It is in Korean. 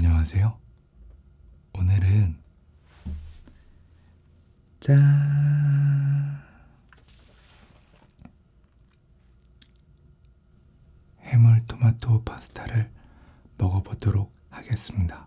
안녕하세요. 오늘은 짠! 해물 토마토 파스타를 먹어보도록 하겠습니다.